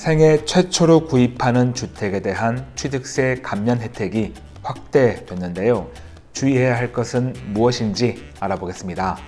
생애 최초로 구입하는 주택에 대한 취득세 감면 혜택이 확대됐는데요. 주의해야 할 것은 무엇인지 알아보겠습니다.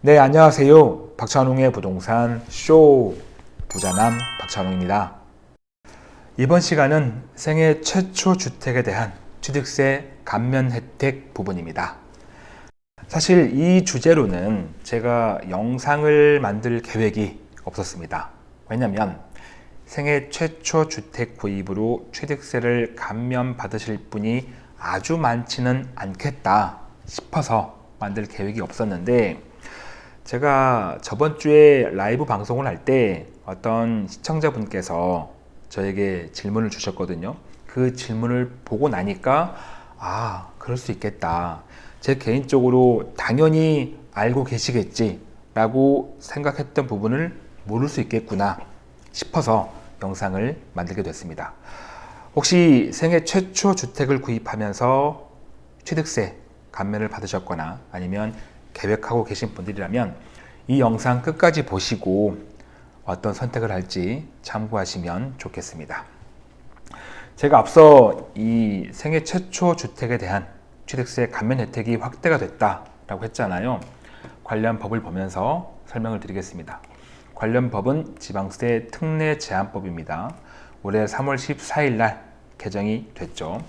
네, 안녕하세요. 박찬웅의 부동산 쇼 부자남 박찬웅입니다. 이번 시간은 생애 최초 주택에 대한 취득세 감면 혜택 부분입니다. 사실 이 주제로는 제가 영상을 만들 계획이 없었습니다. 왜냐면 생애 최초 주택 구입으로 취득세를 감면 받으실 분이 아주 많지는 않겠다 싶어서 만들 계획이 없었는데 제가 저번 주에 라이브 방송을 할 때 어떤 시청자분께서 저에게 질문을 주셨거든요. 그 질문을 보고 나니까 아 그럴 수 있겠다. 제 개인적으로 당연히 알고 계시겠지 라고 생각했던 부분을 모를 수 있겠구나 싶어서 영상을 만들게 됐습니다. 혹시 생애 최초 주택을 구입하면서 취득세 감면을 받으셨거나 아니면 계획하고 계신 분들이라면 이 영상 끝까지 보시고 어떤 선택을 할지 참고하시면 좋겠습니다. 제가 앞서 이 생애 최초 주택에 대한 취득세 감면 혜택이 확대가 됐다라고 했잖아요. 관련 법을 보면서 설명을 드리겠습니다. 관련 법은 지방세 특례 제한법입니다. 올해 3월 14일 날 개정이 됐죠.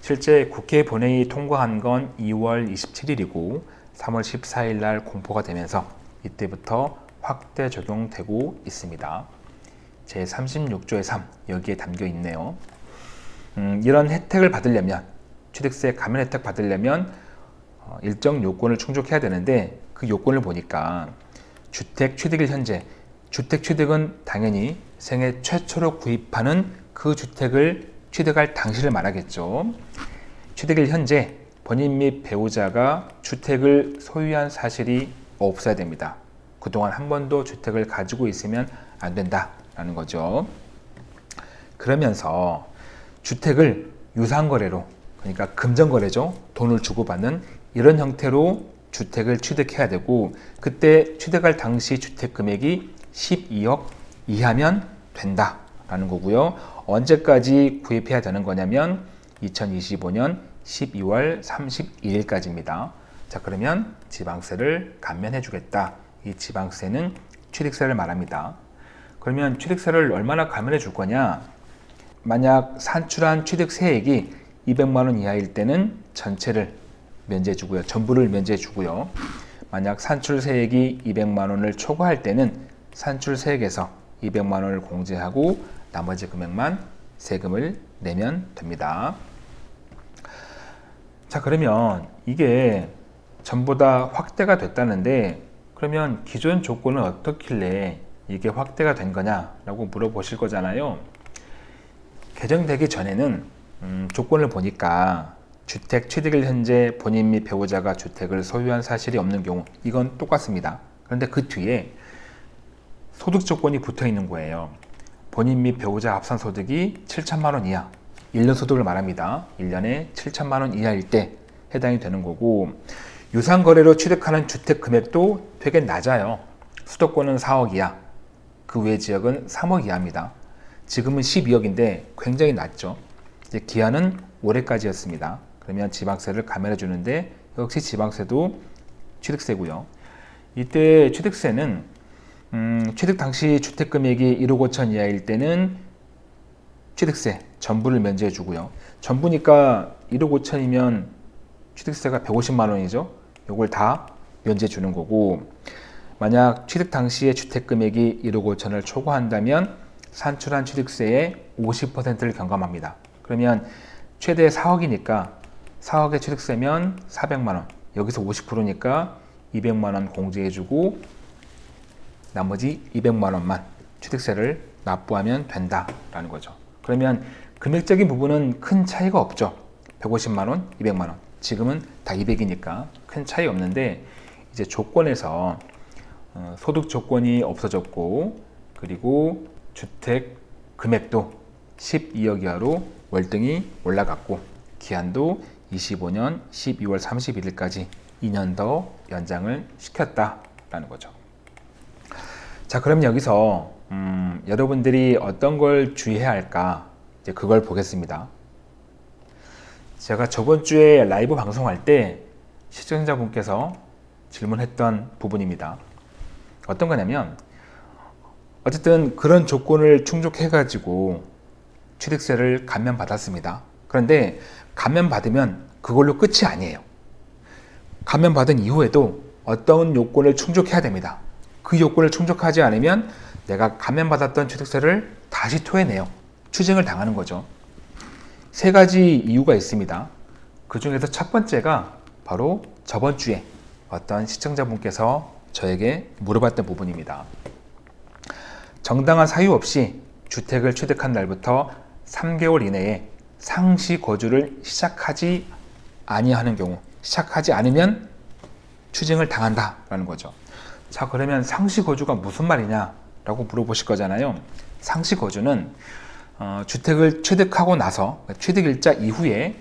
실제 국회 본회의 통과한 건 2월 27일이고 3월 14일 날 공포가 되면서 이때부터 확대 적용되고 있습니다. 제 36조의 3 여기에 담겨 있네요. 음, 이런 혜택을 받으려면 취득세 감면 혜택 받으려면 어, 일정 요건을 충족해야 되는데 그 요건을 보니까 주택 취득일 현재 주택 취득은 당연히 생애 최초로 구입하는 그 주택을 취득할 당시를 말하겠죠. 취득일 현재 본인 및 배우자가 주택을 소유한 사실이 없어야 됩니다. 그동안 한 번도 주택을 가지고 있으면 안 된다라는 거죠. 그러면서 주택을 유상거래로 그러니까 금전거래죠. 돈을 주고받는 이런 형태로 주택을 취득해야 되고 그때 취득할 당시 주택 금액이 12억 이하면 된다라는 거고요. 언제까지 구입해야 되는 거냐면 2025년 12월 31일까지입니다. 자 그러면 지방세를 감면해 주겠다. 이 지방세는 취득세를 말합니다. 그러면 취득세를 얼마나 감면해 줄 거냐? 만약 산출한 취득세액이 200만 원 이하일 때는 전체를 면제해 주고요. 전부를 면제해 주고요. 만약 산출세액이 200만 원을 초과할 때는 산출세액에서 200만 원을 공제하고 나머지 금액만 세금을 내면 됩니다. 자 그러면 이게 전부 다 확대가 됐다는데 그러면 기존 조건은 어떻길래 이게 확대가 된 거냐 라고 물어보실 거잖아요. 개정되기 전에는 음, 조건을 보니까 주택 취득일 현재 본인 및 배우자가 주택을 소유한 사실이 없는 경우 이건 똑같습니다. 그런데 그 뒤에 소득 조건이 붙어 있는 거예요. 본인 및 배우자 합산 소득이 7천만 원 이하 1년 소득을 말합니다. 1년에 7천만 원 이하일 때 해당이 되는 거고 유상거래로 취득하는 주택 금액도 되게 낮아요. 수도권은 4억 이하, 그 외 지역은 3억 이하입니다. 지금은 12억인데 굉장히 낮죠. 기한은 올해까지였습니다. 그러면 지방세를 감면해 주는데 역시 지방세도 취득세고요. 이때 취득세는 음, 취득 당시 주택 금액이 1억 5천 이하일 때는 취득세 전부를 면제해 주고요. 전부니까 1억 5천이면 취득세가 150만 원이죠. 이걸 다 면제해 주는 거고 만약 취득 당시에 주택 금액이 1억 5천을 초과한다면 산출한 취득세의 50%를 경감합니다. 그러면 최대 4억이니까 4억의 취득세면 400만원 여기서 50%니까 200만원 공제해주고 나머지 200만원만 취득세를 납부하면 된다라는 거죠. 그러면 금액적인 부분은 큰 차이가 없죠. 150만원, 200만원. 지금은 다 200이니까 큰 차이 없는데 이제 조건에서 어, 소득 조건이 없어졌고 그리고 주택 금액도 12억 이하로 월등히 올라갔고 기한도 25년 12월 31일까지 2년 더 연장을 시켰다 라는 거죠. 자, 그럼 여기서 음, 여러분들이 어떤 걸 주의해야 할까? 이제 그걸 보겠습니다. 제가 저번 주에 라이브 방송할 때 시청자분께서 질문했던 부분입니다. 어떤 거냐면 어쨌든 그런 조건을 충족해 가지고 취득세를 감면받았습니다. 그런데 감면받으면 그걸로 끝이 아니에요. 감면받은 이후에도 어떤 요건을 충족해야 됩니다. 그 요건을 충족하지 않으면 내가 감면받았던 취득세를 다시 토해내요. 추징을 당하는 거죠. 세 가지 이유가 있습니다. 그 중에서 첫 번째가 바로 저번 주에 어떤 시청자분께서 저에게 물어봤던 부분입니다. 정당한 사유 없이 주택을 취득한 날부터 3개월 이내에 상시 거주를 시작하지 아니하는 경우 시작하지 않으면 추징을 당한다라는 거죠. 자 그러면 상시 거주가 무슨 말이냐 라고 물어보실 거잖아요. 상시 거주는 어, 주택을 취득하고 나서 취득일자 이후에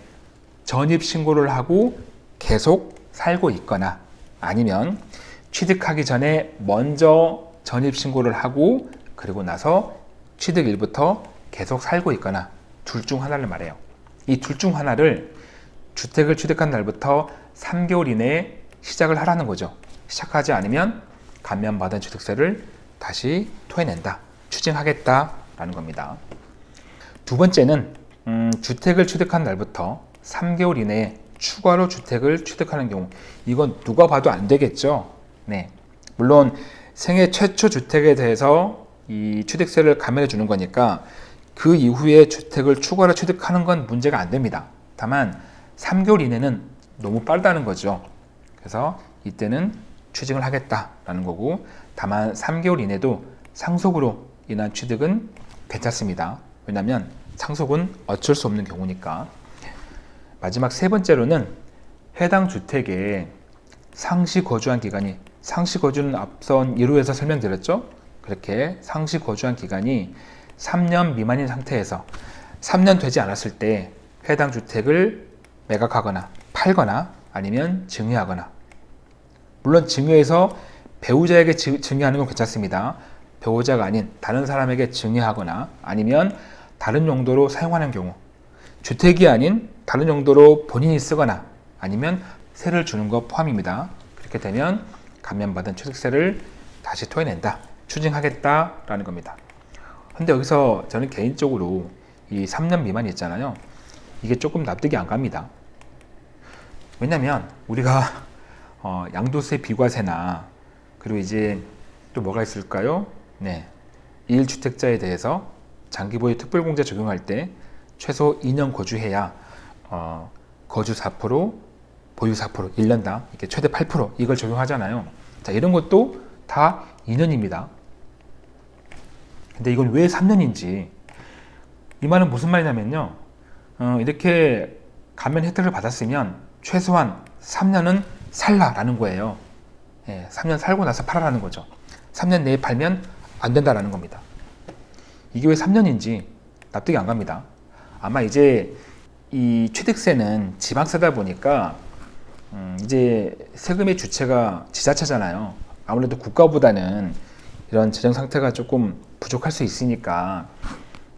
전입 신고를 하고 계속 살고 있거나 아니면 취득하기 전에 먼저 전입 신고를 하고 그리고 나서 취득일부터 계속 살고 있거나 둘 중 하나를 말해요. 이 둘 중 하나를 주택을 취득한 날부터 3개월 이내에 시작을 하라는 거죠. 시작하지 않으면 감면받은 취득세를 다시 토해낸다. 추징하겠다라는 겁니다. 두 번째는 음, 주택을 취득한 날부터 3개월 이내에 추가로 주택을 취득하는 경우 이건 누가 봐도 안 되겠죠. 네. 물론 생애 최초 주택에 대해서 이 취득세를 감면해 주는 거니까 그 이후에 주택을 추가로 취득하는 건 문제가 안 됩니다. 다만 3개월 이내는 너무 빠르다는 거죠. 그래서 이때는 취직을 하겠다라는 거고 다만 3개월 이내도 상속으로 인한 취득은 괜찮습니다. 왜냐하면 상속은 어쩔 수 없는 경우니까 마지막 세 번째로는 해당 주택에 상시 거주한 기간이 상시 거주는 앞선 1호에서 설명드렸죠. 그렇게 상시 거주한 기간이 3년 미만인 상태에서 3년 되지 않았을 때 해당 주택을 매각하거나 팔거나 아니면 증여하거나 물론 증여해서 배우자에게 증여하는 건 괜찮습니다. 배우자가 아닌 다른 사람에게 증여하거나 아니면 다른 용도로 사용하는 경우 주택이 아닌 다른 용도로 본인이 쓰거나 아니면 세를 주는 것 포함입니다. 그렇게 되면 감면받은 취득세를 다시 토해낸다. 추징하겠다라는 겁니다. 근데 여기서 저는 개인적으로 이 3년 미만 있잖아요. 이게 조금 납득이 안 갑니다. 왜냐면 우리가 어, 양도세 비과세나 그리고 이제 또 뭐가 있을까요? 네. 1주택자에 대해서 장기보유 특별공제 적용할 때 최소 2년 거주해야 어, 거주 4%, 보유 4%, 1년당 이렇게 최대 8% 이걸 적용하잖아요. 자, 이런 것도 다 2년입니다. 근데 이건 왜 3년인지 이 말은 무슨 말이냐면요. 어, 이렇게 감면 혜택을 받았으면 최소한 3년은 살라라는 거예요. 예, 3년 살고 나서 팔아라는 거죠. 3년 내에 팔면 안 된다라는 겁니다. 이게 왜 3년인지 납득이 안 갑니다. 아마 이제 이 취득세는 지방세다 보니까 음, 이제 세금의 주체가 지자체잖아요. 아무래도 국가보다는 이런 재정 상태가 조금 부족할 수 있으니까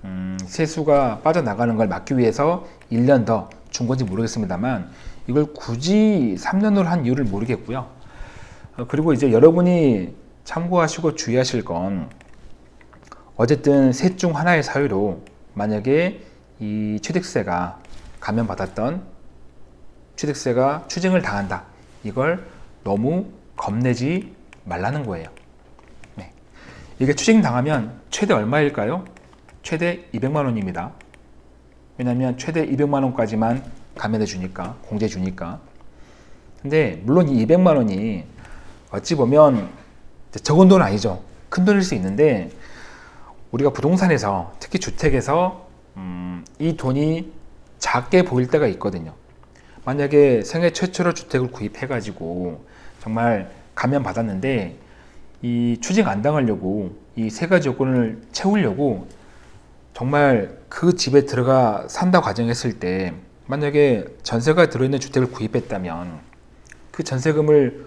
음, 세수가 빠져나가는 걸 막기 위해서 1년 더 준 건지 모르겠습니다만 이걸 굳이 3년으로 한 이유를 모르겠고요. 어, 그리고 이제 여러분이 참고하시고 주의하실 건 어쨌든 셋 중 하나의 사유로 만약에 이 취득세가 감면받았던 취득세가 추징을 당한다. 이걸 너무 겁내지 말라는 거예요. 네. 이게 추징 당하면 최대 얼마일까요? 최대 200만 원입니다. 왜냐하면 최대 200만 원까지만 감면해 주니까 공제 주니까 근데 물론 이 200만 원이 어찌 보면 적은 돈은 아니죠 큰 돈일 수 있는데 우리가 부동산에서 특히 주택에서 음, 이 돈이 작게 보일 때가 있거든요 만약에 생애 최초로 주택을 구입해 가지고 정말 감면 받았는데 이 추징 안 당하려고 이 세 가지 요건을 채우려고 정말 그 집에 들어가 산다 과정했을 때 만약에 전세가 들어있는 주택을 구입했다면 그 전세금을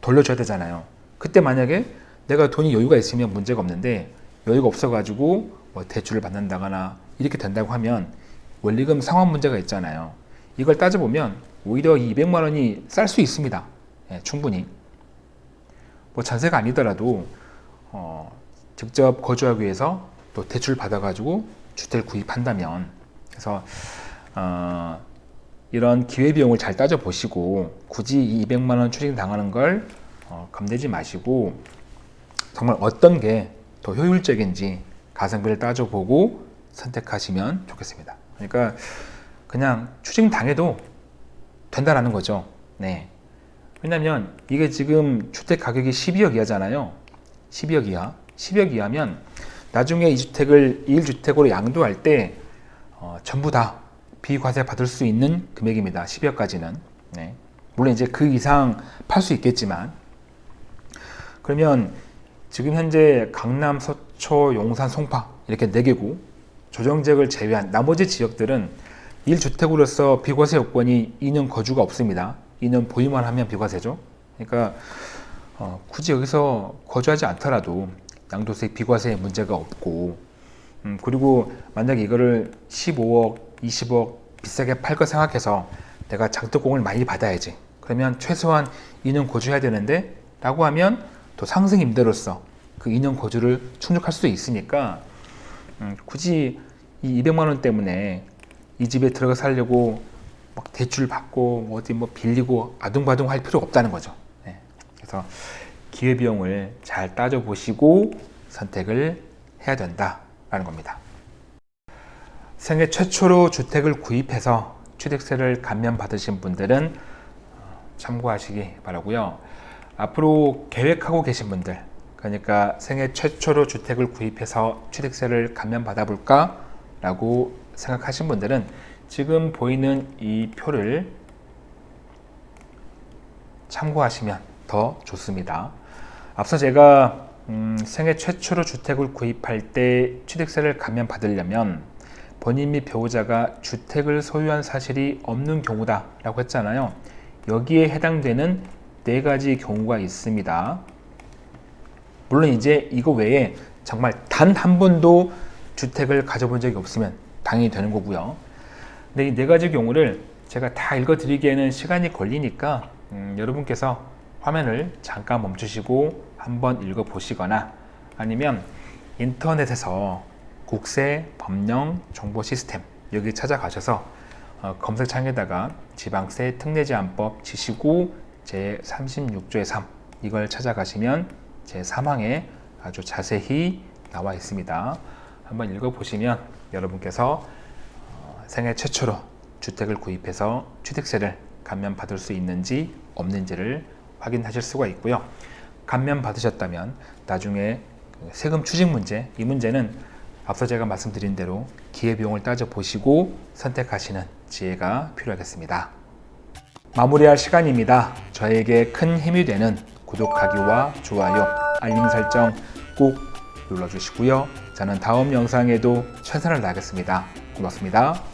돌려줘야 되잖아요. 그때 만약에 내가 돈이 여유가 있으면 문제가 없는데 여유가 없어 가지고 뭐 대출을 받는다거나 이렇게 된다고 하면 원리금 상환 문제가 있잖아요. 이걸 따져보면 오히려 이 200만 원이 쌀 수 있습니다. 예, 충분히. 뭐 전세가 아니더라도 어, 직접 거주하기 위해서 또 대출 받아가지고 주택을 구입한다면 그래서 어, 이런 기회비용을 잘 따져보시고 굳이 이 200만 원 추징 당하는 걸 어, 겁내지 마시고 정말 어떤 게 더 효율적인지 가성비를 따져보고 선택하시면 좋겠습니다. 그러니까 그냥 추징 당해도 된다라는 거죠. 네. 왜냐면 이게 지금 주택 가격이 12억 이하잖아요. 12억 이하. 10억 이하면 나중에 이 주택을 1주택으로 양도할 때 어, 전부 다 비과세 받을 수 있는 금액입니다. 10억까지는. 네. 물론 이제 그 이상 팔 수 있겠지만 그러면 지금 현재 강남, 서초, 용산, 송파 이렇게 4개구 조정지역을 제외한 나머지 지역들은 1주택으로서 비과세 요건이 2년 거주가 없습니다. 2년 보유만 하면 비과세죠. 그러니까 어, 굳이 여기서 거주하지 않더라도 양도세 비과세 문제가 없고 음, 그리고 만약에 이거를 15억, 20억 비싸게 팔 거 생각해서 내가 장독공을 많이 받아야지. 그러면 최소한 2년 거주해야 되는데 라고 하면 또 상승 임대로서 그 2년 거주를 충족할 수 있으니까 음, 굳이 이 200만 원 때문에 이 집에 들어가 살려고 막 대출 받고 뭐 어디 뭐 빌리고 아둥바둥 할 필요 없다는 거죠. 네. 그래서 기회비용을 잘 따져보시고 선택을 해야 된다라는 겁니다. 생애 최초로 주택을 구입해서 취득세를 감면 받으신 분들은 어, 참고하시기 바라고요. 앞으로 계획하고 계신 분들, 그러니까 생애 최초로 주택을 구입해서 취득세를 감면 받아 볼까? 라고 생각하신 분들은 지금 보이는 이 표를 참고하시면 더 좋습니다. 앞서 제가 음, 생애 최초로 주택을 구입할 때 취득세를 감면 받으려면 본인 및 배우자가 주택을 소유한 사실이 없는 경우다 라고 했잖아요. 여기에 해당되는 네 가지 경우가 있습니다. 물론 이제 이거 외에 정말 단 한 번도 주택을 가져본 적이 없으면 당연히 되는 거고요. 근데 이 네 가지 경우를 제가 다 읽어드리기에는 시간이 걸리니까 음, 여러분께서 화면을 잠깐 멈추시고 한번 읽어보시거나 아니면 인터넷에서 국세 법령 정보 시스템 여기 찾아가셔서 어, 검색창에다가 지방세 특례제한법 치시고 제 36조의 3 이걸 찾아가시면 제 3항에 아주 자세히 나와 있습니다. 한번 읽어보시면 여러분께서 어, 생애 최초로 주택을 구입해서 취득세를 감면 받을 수 있는지 없는지를 확인하실 수가 있고요. 감면 받으셨다면 나중에 그 세금 추징 문제, 이 문제는 앞서 제가 말씀드린 대로 기회비용을 따져보시고 선택하시는 지혜가 필요하겠습니다. 마무리할 시간입니다. 저에게 큰 힘이 되는 구독하기와 좋아요, 알림 설정 꼭 눌러주시고요. 저는 다음 영상에도 최선을 다하겠습니다. 고맙습니다.